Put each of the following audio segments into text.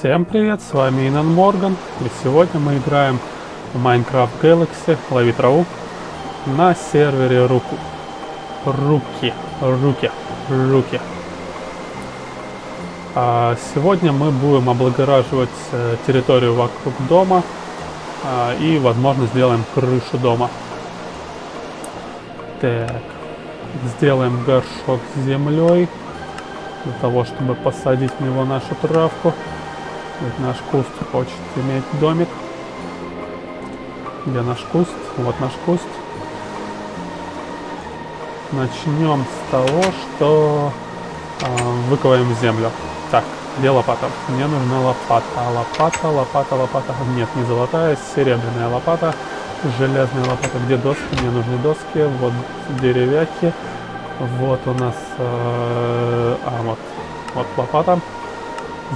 Всем привет, с вами Инан Морган, и сегодня мы играем в Minecraft Galaxy Лови траву на сервере Руку. Руки, руки, руки. А сегодня мы будем облагораживать э, территорию вокруг дома а, и, возможно, сделаем крышу дома. Так, сделаем горшок с землей для того, чтобы посадить в него нашу травку. Ведь наш куст хочет иметь домик. Где наш куст? Вот наш куст. Начнем с того, что э, выковаем землю. Так, где лопата? Мне нужна лопата. Лопата, лопата, лопата. Нет, не золотая, серебряная лопата. Железная лопата. Где доски? Мне нужны доски. Вот деревяки. Вот у нас... Э, а, вот. Вот лопата.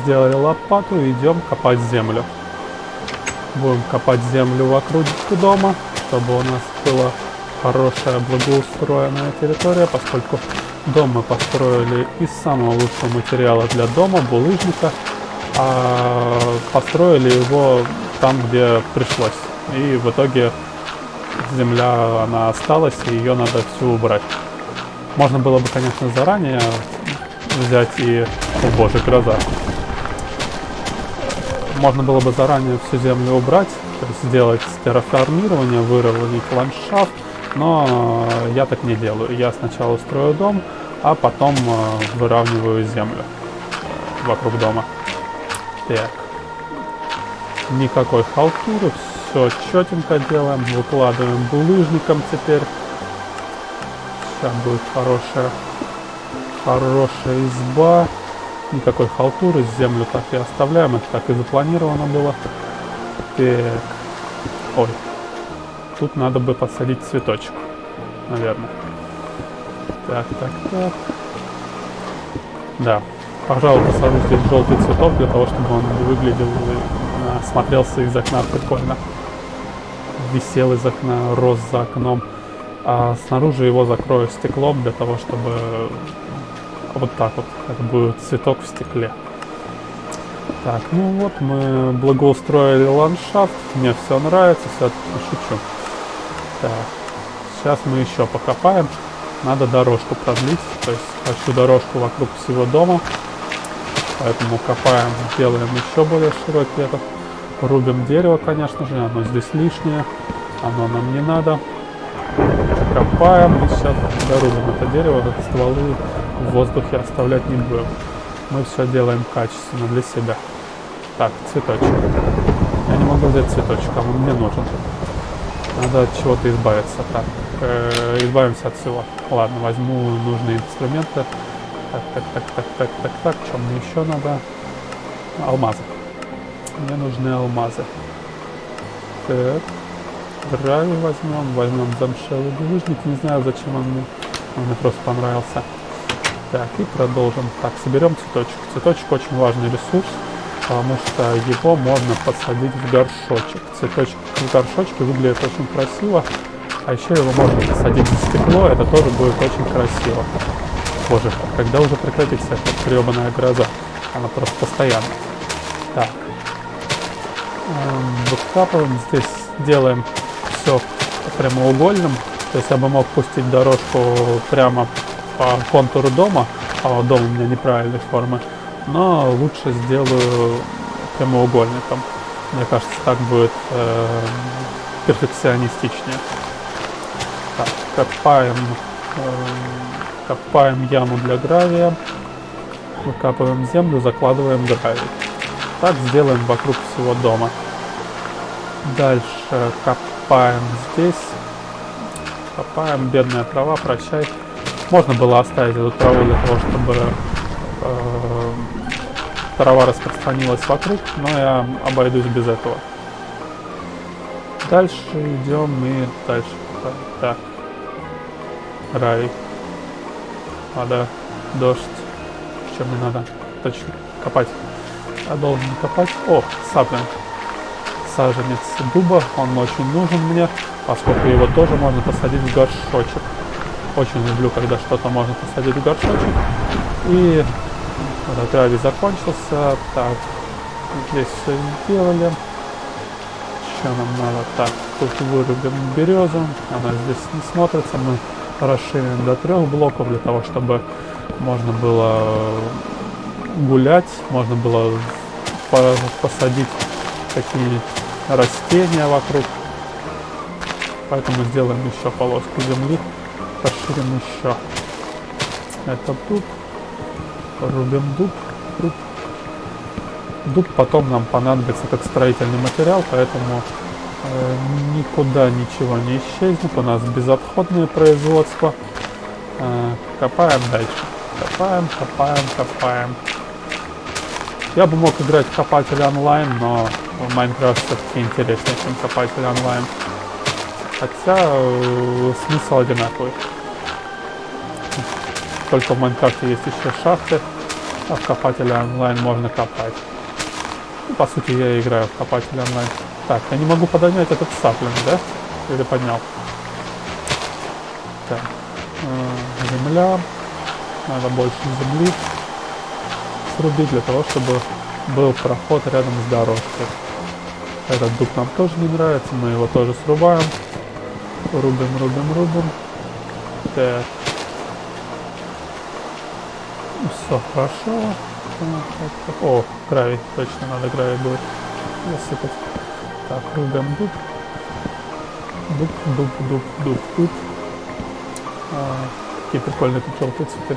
Сделали лопату и идем копать землю. Будем копать землю вокруг дома, чтобы у нас была хорошая благоустроенная территория, поскольку дом мы построили из самого лучшего материала для дома, булыжника, а построили его там, где пришлось. И в итоге земля, она осталась, и ее надо всю убрать. Можно было бы, конечно, заранее взять и... О боже, гроза. Можно было бы заранее всю землю убрать, то есть сделать терраформирование, выровнять ландшафт, но я так не делаю. Я сначала устрою дом, а потом э, выравниваю землю вокруг дома. Так. Никакой халтуры, все четенько делаем, выкладываем булыжником теперь. Сейчас будет хорошая, хорошая изба. Никакой халтуры, землю так и оставляем, это так и запланировано было. Так. Ой. Тут надо бы посадить цветочек, наверное. Так, так, так. Да. Пожалуй, посажу здесь желтый цветок для того, чтобы он выглядел, э, смотрелся из окна прикольно. Висел из окна, рос за окном. А снаружи его закрою стеклом для того, чтобы вот так вот, как будет цветок в стекле. Так, ну вот мы благоустроили ландшафт, мне все нравится, все шучу. Так, сейчас мы еще покопаем, надо дорожку продлить, то есть хочу дорожку вокруг всего дома, поэтому копаем, делаем еще более широкий этот. Рубим дерево, конечно же, оно здесь лишнее, оно нам не надо. Копаем и сейчас дорубим это дерево, стволы в воздухе оставлять не будем. Мы все делаем качественно для себя. Так, цветочек. Я не могу взять цветочек, а он мне нужен. Надо от чего-то избавиться. Так, э, избавимся от всего. Ладно, возьму нужные инструменты. Так, так, так, так, так, так, так. Что мне еще надо? Алмазы. Мне нужны алмазы. Так. Гравий возьмем. Возьмем замшелый булыжник. Не знаю, зачем он мне. Он мне просто понравился. Так, и продолжим. Так, соберем цветочек. Цветочек очень важный ресурс, потому что его можно посадить в горшочек. Цветочек в горшочке выглядит очень красиво, а еще его можно посадить в стекло, это тоже будет очень красиво. Боже, когда уже прекратится эта гребаная гроза? Она просто постоянно. Так. Эм, выкапываем здесь, делаем все прямоугольным. То есть я бы мог пустить дорожку прямо по контуру дома, а дом у меня неправильной формы, но лучше сделаю прямоугольником. Мне кажется, так будет э, перфекционистичнее. Так, копаем, э, копаем яму для гравия, выкапываем землю, закладываем гравий. Так сделаем вокруг всего дома. Дальше копаем здесь. Копаем, бедная трава, прощай. Можно было оставить эту траву для того, чтобы э, трава распространилась вокруг, но я обойдусь без этого. Дальше идем и дальше. Так. Рай. Вода. Дождь. Что мне надо? Точно. Копать. Я должен копать. О, саплин. Саженец дуба. Он очень нужен мне, поскольку его тоже можно посадить в горшочек. Очень люблю, когда что-то можно посадить в горшочек. И вот траве закончился. Так, Здесь все сделали. Что нам надо? Так, тут вырубим березу. Она здесь не смотрится. Мы расширим до трех блоков для того, чтобы можно было гулять, можно было посадить такие растения вокруг. Поэтому сделаем еще полоску земли, расширим еще. Это дуб, рубим дуб, дуб. Дуб потом нам понадобится как строительный материал, поэтому э, никуда ничего не исчезнет. У нас безотходное производство. Э, копаем дальше. Копаем, копаем, копаем. Я бы мог играть копатель онлайн, но Майнкрафт все-таки интереснее, чем копатель онлайн. Хотя э, смысл одинаковый. Только в Майнкрафте есть еще шахты, а в копателе онлайн можно копать. Ну, по сути, я играю в копатель онлайн. Так, я не могу поднять этот саплинг, да? Или поднял? Так. Э, земля. Надо больше земли срубить для того, чтобы был проход рядом с дорожкой. Этот дуб нам тоже не нравится, мы его тоже срубаем. Рубим, рубим, рубим. Так. Все хорошо. О, гравий, точно надо гравий будет засыпать. Так, рубим дуб. Дуб, дуб, дуб, дуб, дуб. А, какие прикольные тут желтые цветы.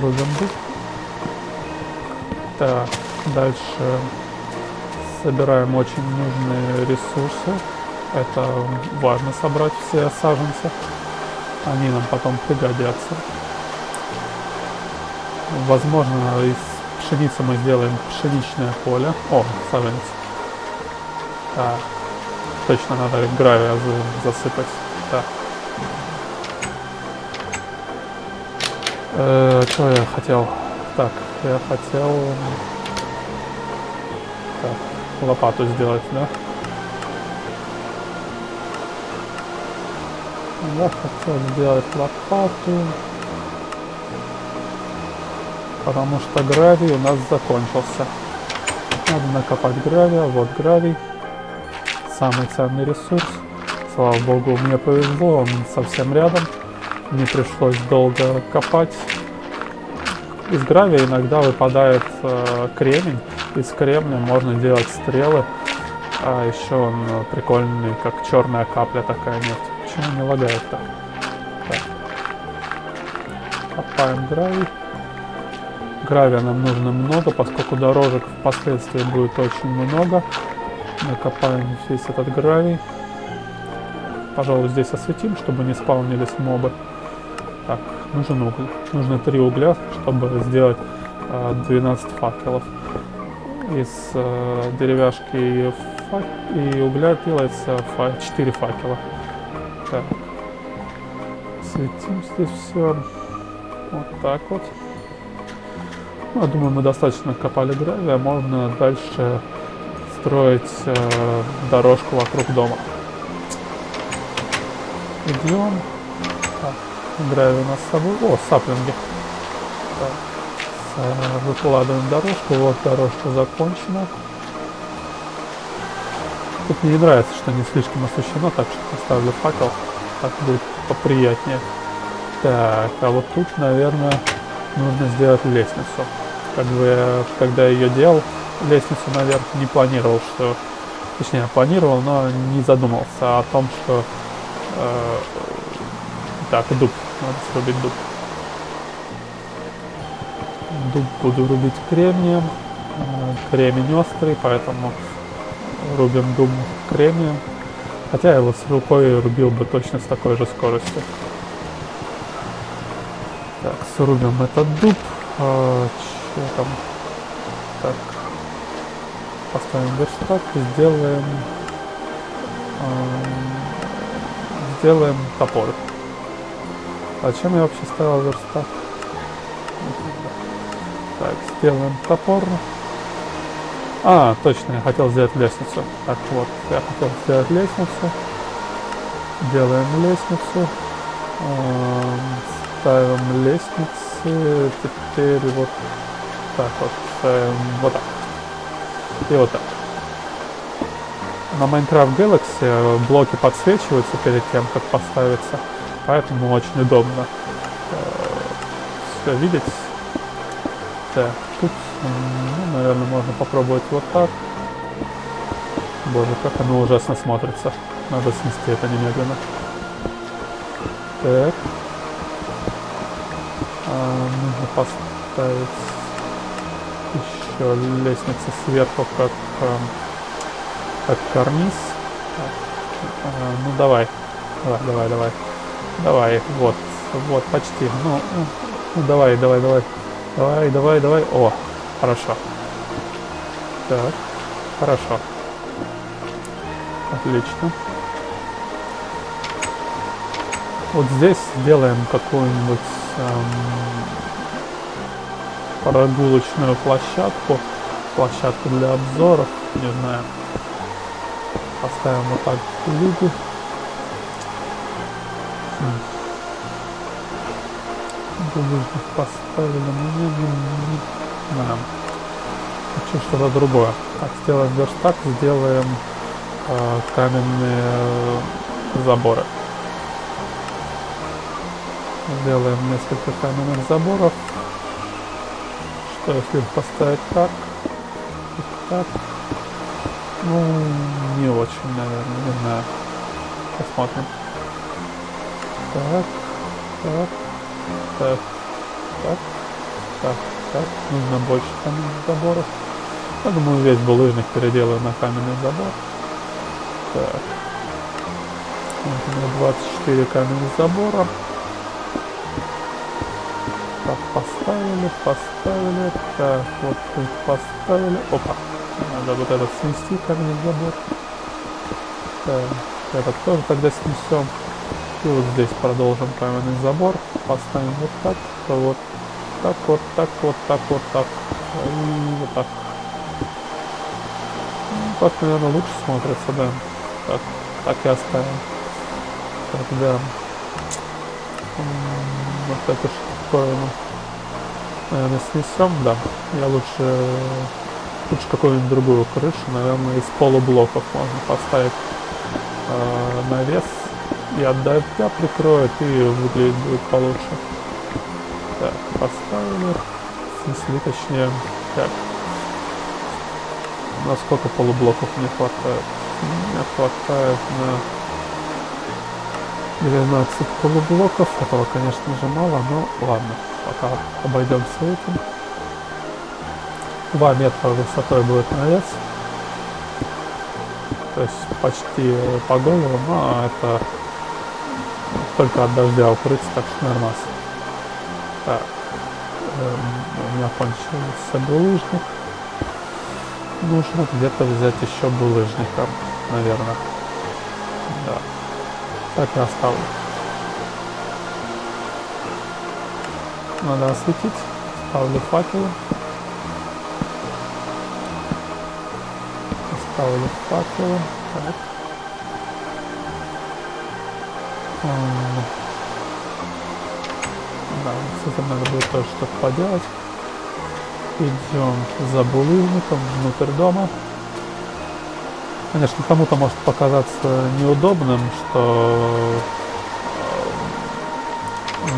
Рубим дуб. Так, дальше собираем очень нужные ресурсы. Это важно собрать все саженцы. Они нам потом пригодятся. Возможно, из пшеницы мы сделаем пшеничное поле. О, саженец. Так. Точно надо гравия засыпать. Так. Э, что я хотел? Так, я хотел так, лопату сделать, да? Я хотел сделать лопату, потому что гравий у нас закончился. Надо накопать гравия, вот гравий, самый ценный ресурс. Слава богу, мне повезло, он совсем рядом, не пришлось долго копать из гравия иногда выпадает э, кремень. Из кремня можно делать стрелы. А еще он э, прикольный, как черная капля такая нефть. Почему не лагает так? Копаем гравий. Гравия нам нужно много, поскольку дорожек впоследствии будет очень много. Накопаем весь этот гравий. Пожалуй, здесь осветим, чтобы не спаунились мобы. Так, нужен уголь. Нужно 3 угля, чтобы сделать 12 э, факелов. Из э, деревяшки и, фак... и угля делается фа... 4 факела. Так. Светим здесь все. Вот так вот. Ну, я думаю, мы достаточно копали гравия. Можно дальше строить э, дорожку вокруг дома. Идем. Гравий у нас с собой. О, саплинги. Так. Выкладываем дорожку. Вот дорожка закончена. Тут мне не нравится, что не слишком освещено, так что поставлю факел. Так будет поприятнее. Так, а вот тут, наверное, нужно сделать лестницу. Как бы когда я ее делал, лестницу наверх не планировал, что... Точнее, планировал, но не задумался о том, что... Э, так, дуб. Надо срубить дуб. Дуб буду рубить кремнием. Э, кремень острый, поэтому рубим дуб кремнием. Хотя я его с рукой рубил бы точно с такой же скоростью. Так, срубим этот дуб. А, что там? Так. Поставим верстак и сделаем... А, сделаем топор. Зачем я вообще ставил верстак? Так, сделаем топор. А, точно, я хотел сделать лестницу. Так вот, я хотел сделать лестницу. Делаем лестницу. Ставим лестницы. Теперь вот так вот. Ставим вот так. и вот так. На Minecraft Galaxy блоки подсвечиваются перед тем, как поставиться, поэтому очень удобно все видеть. Так, тут, наверное, можно попробовать вот так. Боже, как оно ужасно смотрится. Надо снести это немедленно. Так. А, нужно поставить еще лестницу сверху, как, а, как карниз. А, ну давай. Давай, давай, давай. Давай, вот, вот, почти. Ну, ну давай, давай, давай. Давай, давай, давай. О, хорошо. Так, хорошо. Отлично. Вот здесь сделаем какую-нибудь эм, прогулочную площадку. Площадку для обзоров, не знаю. Поставим вот так в виде. Булыжник поставили, но не знаю. Хочу что-то другое. Так, сделаем верстак, сделаем э, каменные э, заборы. Сделаем несколько каменных заборов. Что если поставить так? И так? Ну, не очень, наверное, не знаю. Посмотрим. Так, так, так, так, так, так. Нужно больше каменных заборов. Я думаю, весь булыжник переделаю на каменный забор. Так. Вот у меня 24 каменных забора. Так, поставили, поставили. Так, вот тут поставили. Опа. Надо вот этот снести каменный забор. Так, этот тоже тогда снесем. И вот здесь продолжим каменный забор. Поставим вот так, вот так, вот так, вот так, вот так. Вот так. Так, наверное, лучше смотрится, да. Так, так и оставим. Тогда вот эту штуковину, наверное, снесем, да. Я лучше, лучше какую-нибудь другую крышу, наверное, из полублоков можно поставить э, навес и от дождя прикроет и выглядит будет получше. Поставили, снесли, точнее, так. Насколько полублоков не хватает? Не хватает на 12 полублоков. Этого, конечно же, мало, но ладно. Пока обойдемся этим. 2 метра высотой будет навес. То есть почти по голову, но это только от дождя укрыться, так что нормально. Так, у меня кончился булыжник. Нужно где-то взять еще булыжника, наверное. Да. Так и оставлю. Надо осветить. Ставлю факелы. Ставлю факелы. Так. Да, с этим надо будет тоже что-то поделать. Идем за булыжником внутрь дома. Конечно, кому-то может показаться неудобным, что э,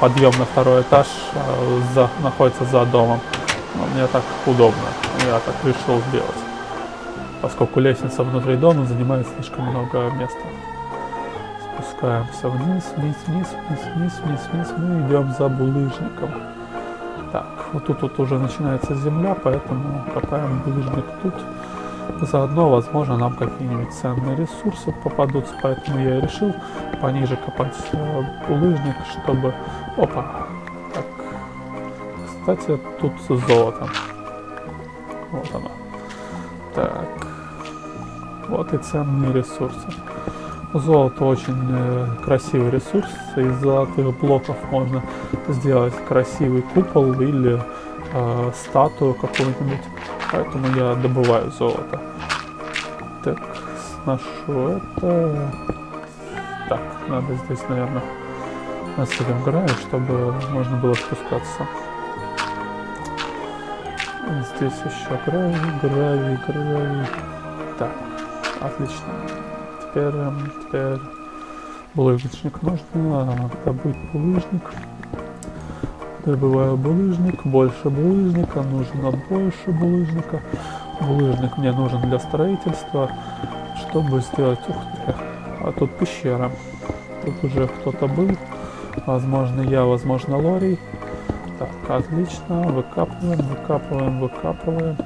подъем на второй этаж э, за, находится за домом. Но мне так удобно, я так решил сделать. Поскольку лестница внутри дома занимает слишком много места. Спускаемся вниз, вниз, вниз, вниз, вниз, вниз, вниз. Мы идем за булыжником. Так, вот тут вот уже начинается земля, поэтому копаем булыжник тут. Заодно, возможно, нам какие-нибудь ценные ресурсы попадутся, поэтому я решил пониже копать э, булыжник, чтобы... Опа! Так. Кстати, тут золото. Вот оно. Так. Вот и ценные ресурсы. Золото очень э, красивый ресурс. Из золотых блоков можно сделать красивый купол или э, статую какую-нибудь. Поэтому я добываю золото. Так, сношу это. Так, надо здесь, наверное, насыпем гравий, чтобы можно было спускаться. Здесь еще гравий, гравий, гравий. Так, отлично. Теперь, теперь булыжничник нужно добыть булыжник. Добываю булыжник, больше булыжника, нужно больше булыжника. Булыжник мне нужен для строительства, чтобы сделать... Ух ты, а тут пещера. Тут уже кто-то был. Возможно я, возможно Лори. Так, отлично. Выкапываем, выкапываем, выкапываем.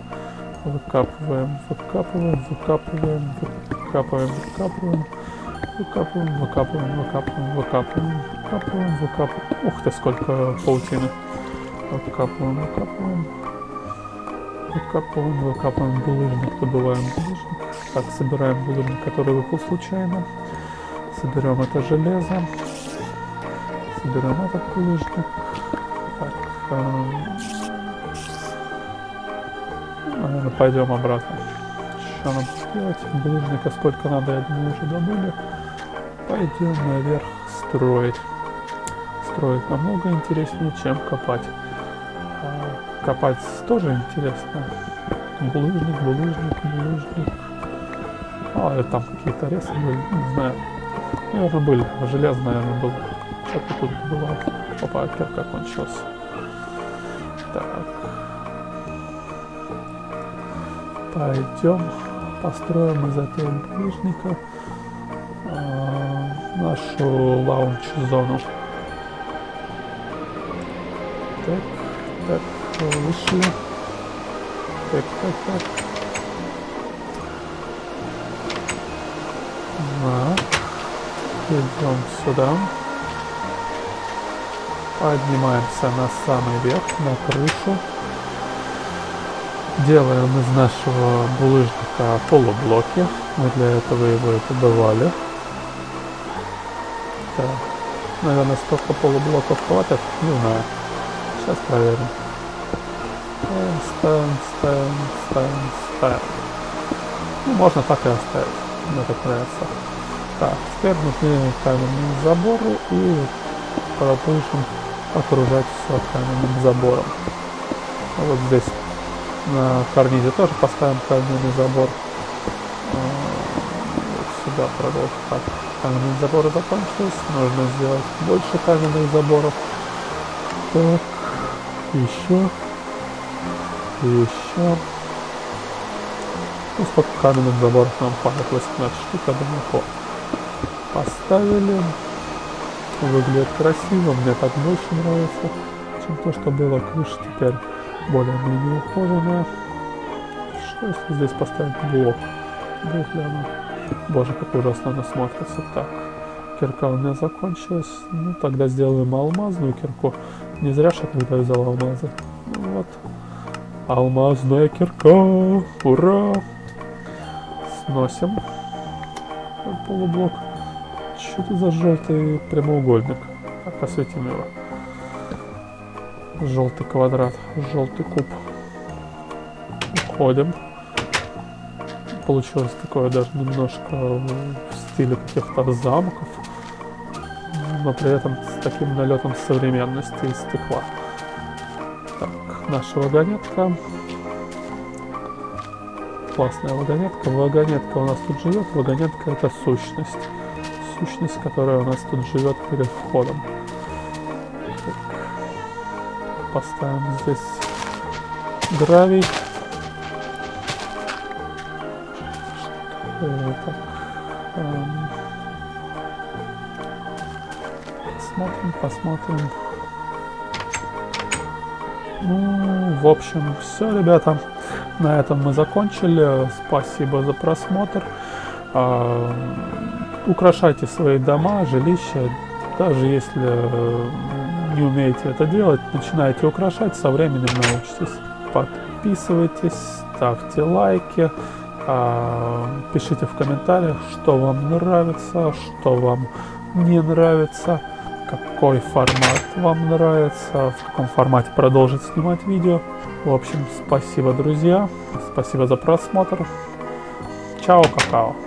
Выкапываем, выкапываем, выкапываем, выкапываем, выкапываем. Выкапываем, выкапываем, выкапываем, выкапываем, выкапываем, выкапываем. Ух ты, сколько паутины. Выкапываем, выкапываем. Выкапываем, выкапываем булыжник, добываем булыжник. Так, собираем булыжник, который выпал случайно. Соберем это железо. Соберем этот булыжник. Так, эм... пойдем обратно. Что нам сделать? Булыжника сколько надо, я думаю, уже добыли. Пойдем наверх строить. Строить намного интереснее, чем копать. А, копать тоже интересно. Булыжник, булыжник, булыжник. А, там какие-то ресы были, не знаю. Наверное, были. Железо, наверное, было. Что-то тут было. Опа, кирка кончилась. Так. Пойдем построим из этого булыжника э, нашу лаунч-зону. Так, так, вышли. Так, так, так. Так. Идем сюда. Поднимаемся на самый верх, на крышу. Делаем из нашего булыжника полублоки. Мы для этого его и добывали. Так. Наверное, столько полублоков хватит? Не знаю. Сейчас проверим. Ставим, ставим, ставим, ставим. Ну, можно так и оставить. Мне так нравится. Так, теперь нужны каменные заборы и продолжим окружать все каменным забором. Вот здесь на карнизе тоже поставим каменный забор. Вот сюда продолжим. Так, каменные заборы закончились. Нужно сделать больше каменных заборов. Так, еще. Еще. Ну, сколько каменных заборов нам хватит? 18 штук, я думаю, Поставили. Выглядит красиво, мне так больше нравится, чем то, что было. Крыша теперь более-менее ухоженная. Что если здесь поставить блок? Будет ли? Боже, как ужасно она смотрится. Так, кирка у меня закончилась. Ну, тогда сделаем алмазную кирку. Не зря же я тогда взял алмазы. Ну, вот. Алмазная кирка! Ура! Сносим полублок. Что это за желтый прямоугольник? Так, осветим его. Желтый квадрат, желтый куб. Уходим. Получилось такое даже немножко в стиле каких-то замков, но при этом с таким налетом современности и стекла. Так, наша вагонетка. Классная вагонетка. Вагонетка у нас тут живет. Вагонетка это сущность сущность, которая у нас тут живет перед входом. Поставим здесь гравий. Так? Эм. Посмотрим, посмотрим. Ну, в общем, все, ребята. На этом мы закончили. Спасибо за просмотр. Эм, украшайте свои дома, жилища, даже если э, не умеете это делать, начинайте украшать, со временем научитесь. Подписывайтесь, ставьте лайки, а, пишите в комментариях, что вам нравится, что вам не нравится, какой формат вам нравится, в каком формате продолжить снимать видео. В общем, спасибо, друзья, спасибо за просмотр. Чао, какао.